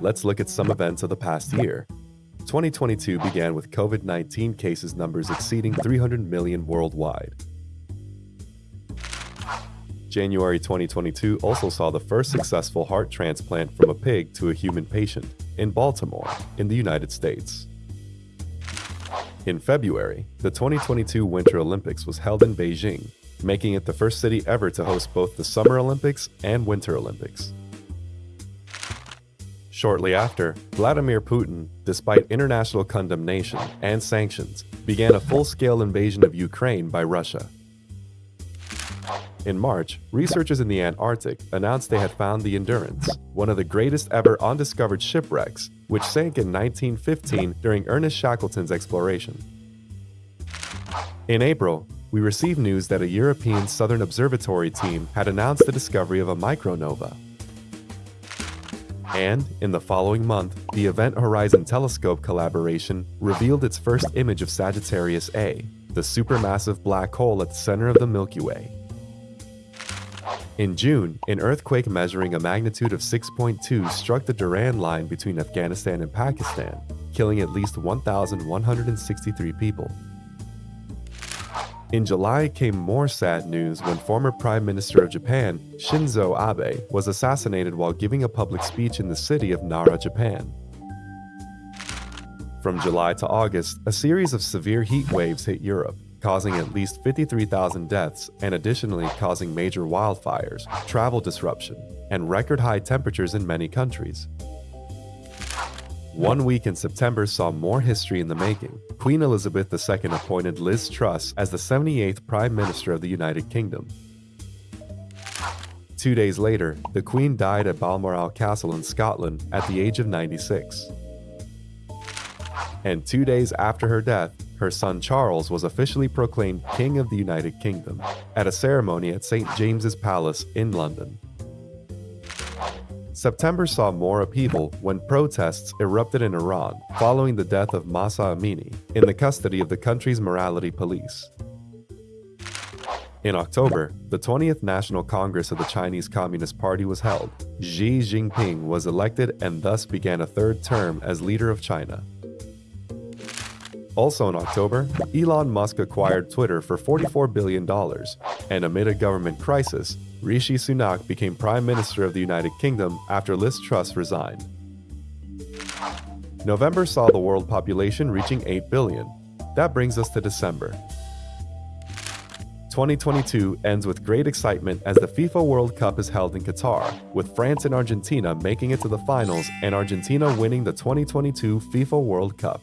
Let's look at some events of the past year. 2022 began with COVID 19 cases numbers exceeding 300 million worldwide. January 2022 also saw the first successful heart transplant from a pig to a human patient in Baltimore, in the United States. In February, the 2022 Winter Olympics was held in Beijing, making it the first city ever to host both the Summer Olympics and Winter Olympics. Shortly after, Vladimir Putin, despite international condemnation and sanctions, began a full-scale invasion of Ukraine by Russia. In March, researchers in the Antarctic announced they had found the Endurance, one of the greatest ever undiscovered shipwrecks, which sank in 1915 during Ernest Shackleton's exploration. In April, we received news that a European Southern Observatory team had announced the discovery of a micronova. And, in the following month, the Event Horizon Telescope collaboration revealed its first image of Sagittarius A, the supermassive black hole at the center of the Milky Way. In June, an earthquake measuring a magnitude of 6.2 struck the Durand Line between Afghanistan and Pakistan, killing at least 1,163 people. In July came more sad news when former Prime Minister of Japan, Shinzo Abe, was assassinated while giving a public speech in the city of Nara, Japan. From July to August, a series of severe heat waves hit Europe, causing at least 53,000 deaths and additionally causing major wildfires, travel disruption, and record-high temperatures in many countries. One week in September saw more history in the making. Queen Elizabeth II appointed Liz Truss as the 78th Prime Minister of the United Kingdom. Two days later, the Queen died at Balmoral Castle in Scotland at the age of 96. And two days after her death, her son Charles was officially proclaimed King of the United Kingdom at a ceremony at St. James's Palace in London. September saw more upheaval when protests erupted in Iran following the death of Mahsa Amini in the custody of the country's morality police. In October, the 20th National Congress of the Chinese Communist Party was held. Xi Jinping was elected and thus began a third term as leader of China. Also in October, Elon Musk acquired Twitter for $44 billion, and amid a government crisis, Rishi Sunak became Prime Minister of the United Kingdom after Liz Truss resigned. November saw the world population reaching 8 billion. That brings us to December. 2022 ends with great excitement as the FIFA World Cup is held in Qatar, with France and Argentina making it to the finals and Argentina winning the 2022 FIFA World Cup.